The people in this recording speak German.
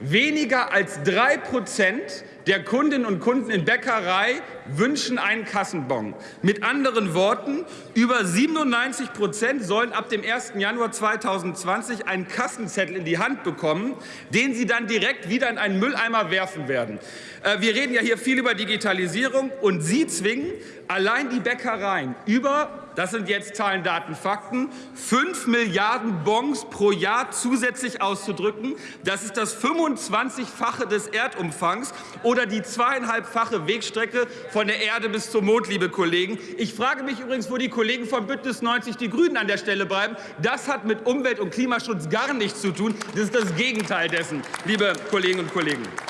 Weniger als drei Prozent der Kundinnen und Kunden in Bäckerei wünschen einen Kassenbon. Mit anderen Worten, über 97 Prozent sollen ab dem 1. Januar 2020 einen Kassenzettel in die Hand bekommen, den sie dann direkt wieder in einen Mülleimer werfen werden. Äh, wir reden ja hier viel über Digitalisierung und Sie zwingen allein die Bäckereien über das sind jetzt Zahlen, Daten, Fakten, 5 Milliarden Bons pro Jahr zusätzlich auszudrücken. Das ist das 25-fache des Erdumfangs oder die zweieinhalbfache Wegstrecke von der Erde bis zum Mond, liebe Kollegen. Ich frage mich übrigens, wo die Kollegen von Bündnis 90 Die Grünen an der Stelle bleiben. Das hat mit Umwelt- und Klimaschutz gar nichts zu tun. Das ist das Gegenteil dessen, liebe Kolleginnen und Kollegen.